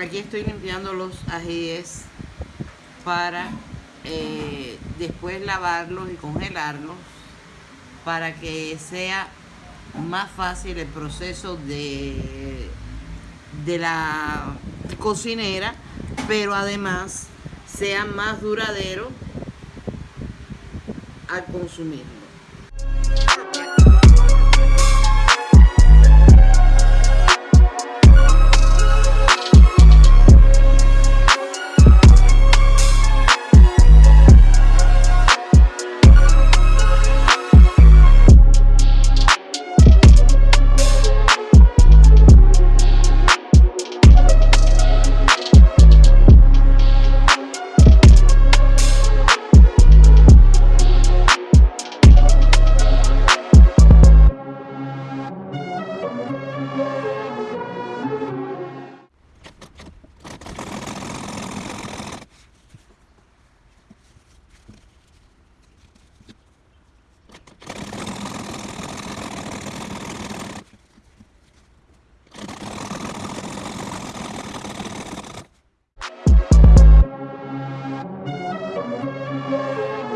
aquí estoy limpiando los ajíes para eh, después lavarlos y congelarlos para que sea más fácil el proceso de, de la cocinera, pero además sea más duradero al consumirlo. Música